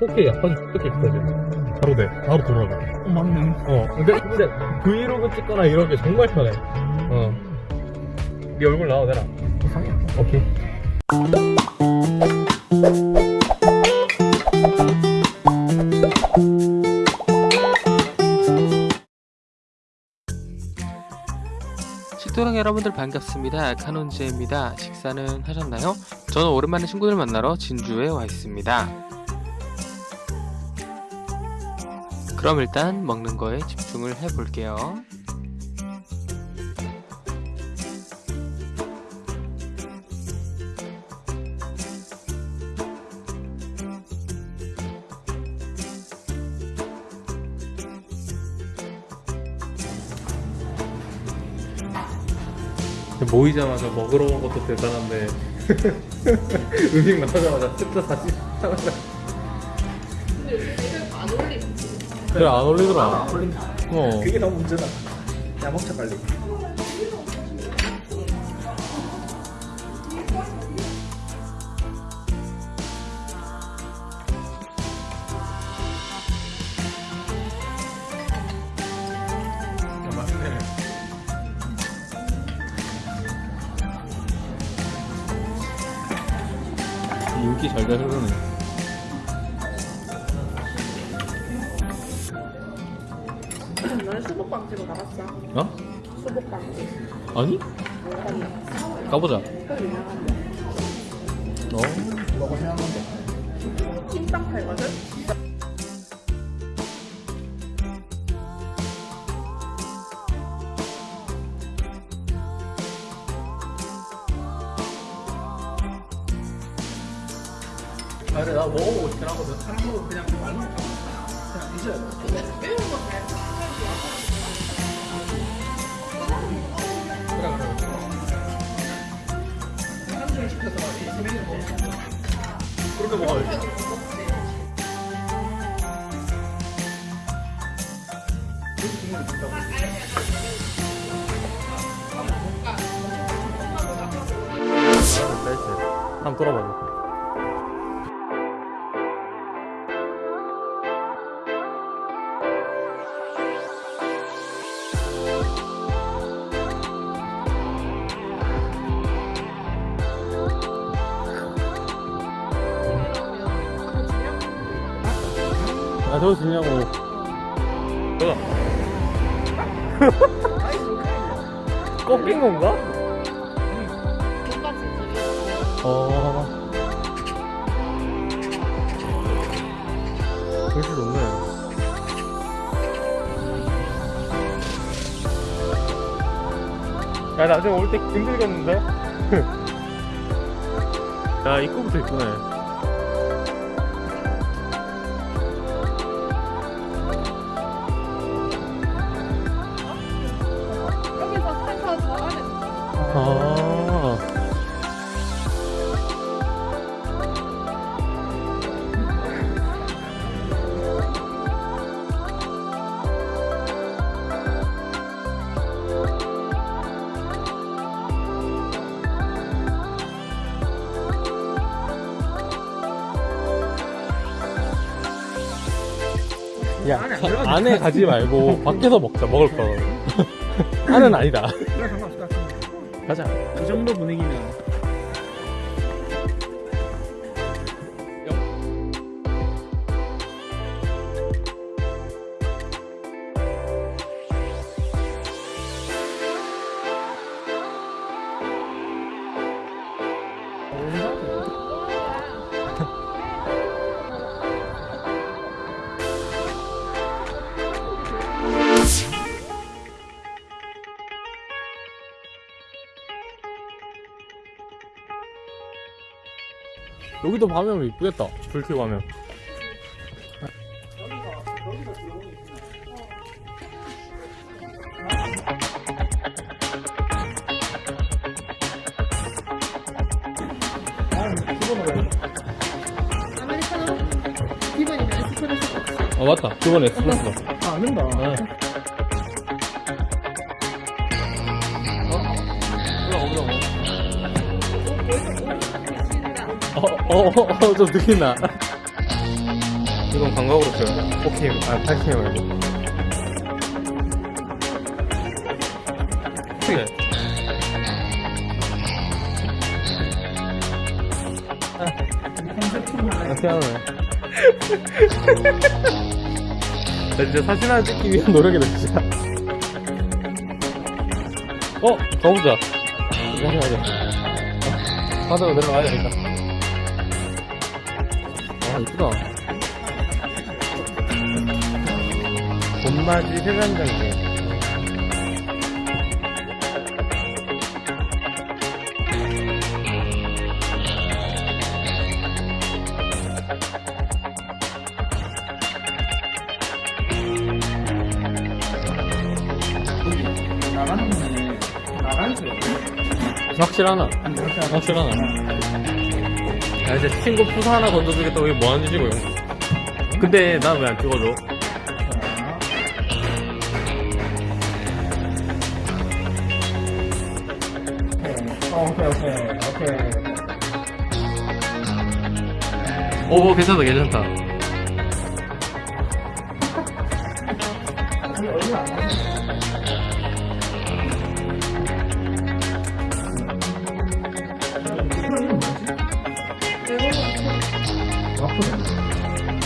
4K 야판 이렇게 있거든. 바로 돼. 바로 돌아가. 어, 맞네. 어. 근데, 근데 브이로그 찍거나 이런 게 정말 편해. 어. 네 얼굴 나와도 되나? 이상해. 오케이. 식도락 여러분들 반갑습니다. 카논즈입니다. 식사는 하셨나요? 저는 오랜만에 친구들 만나러 진주에 와 있습니다. 그럼 일단 먹는 거에 집중을 해 볼게요. 모이자마자 먹으러 온 것도 대단한데 음식 나오자마자 스타 사진 하나 그래 안 올리더라 어 그게 너무 문제다. 야, 먹자, 빨리. 인기 잘잘 흐르네 너네 수복방지로 나갔어? 어? 수복방지 아니? 가보자 어? 먹어. 찜닭 팔거든? 아, 그래, 나 먹어보고 싶긴 하거든. 한국은 그냥 말로 그냥 잊어야 돼. 그렇게 먹어야지. 한번 돌아봐줘 아 저거 주냐고 저거 꺾인 건가? 집이 어. 글씨 좋네. 야, 나중에 올 때 힘들겠는데? 야, 입구부터 이쁘네. 야, 안에 가지 말고 밖에서 먹자, 먹을 거. 안은 아니다. 그래, 같은데. 가자. 이 정도 분위기면. 여기도 밤에 오면 이쁘겠다. 불 켜고 하면. 아메리카노 기본이면 에스프레소 아, 맞다. 저번에 에스프레소. 아, 안 된다. 어, 어, 어, 어, 좀 느낀다. 이건 광각으로 써요 4K 아 8K 말고 크게. 아 피아노네. 나 진짜 사진 하나 찍기 위한 노력이다 진짜. 어? 가보자. 이거 하자 하자. 바다로 내려가야 되겠다 아 이쁘다 봄맞이 세면장기 나가는 거네. 나가는 거 확실하나? 확실하나? 야 이제 친구 푸사 하나 던져주겠다고 이게 뭐하는 짓이고 형 근데 난 왜 안 찍어줘? 오케이, 오케이, 오케이. 오 괜찮다 괜찮다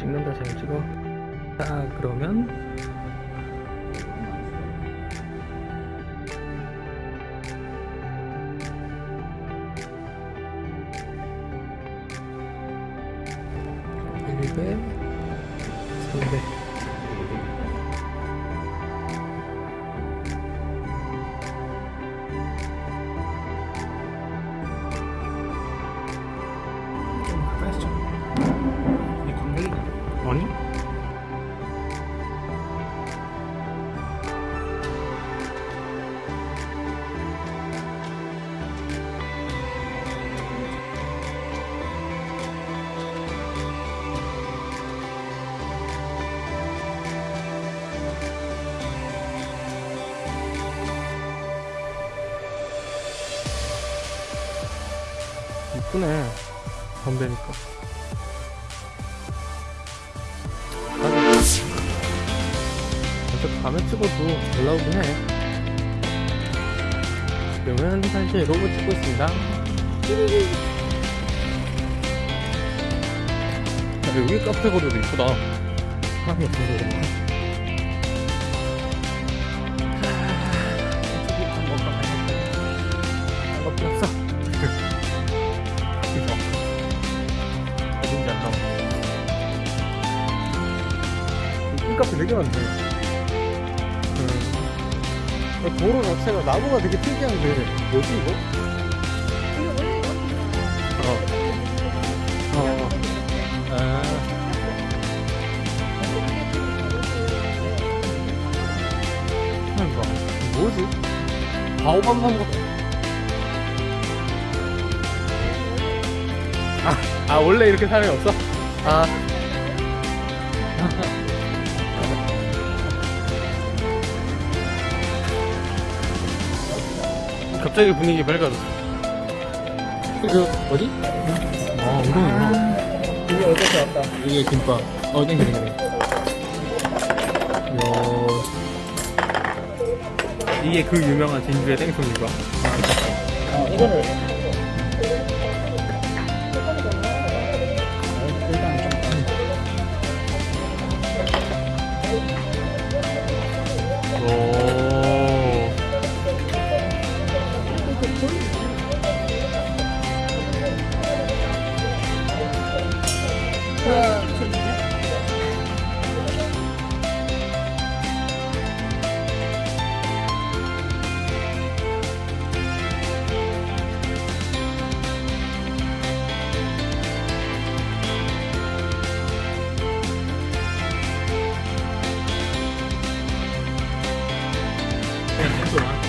찍는다 잘 찍어. 자 그러면 일배삼배 이쁘네 담배니까. 어차피 밤에 찍어도 잘 나오긴 해. 지금은 사실 로봇 찍고 있습니다. 야, 여기 카페 거리도 이쁘다. 사람이 없어서 자체가 나무가 되게 특이한데 뭐지 이거? 어. 어. 아. 뭐지? 바오밤 나무. 아, 아 원래 이렇게 사람이 없어? 아. 갑자기 분위기 밝아졌어. 그, 어디? 아, 엉덩이구나. 이게 어디서 왔다. 이게 김밥. 어, 땡겨, 땡겨. 요. 이게 그 유명한 진주의 땡송인가? 어, 이거를. 그냥 땡송아.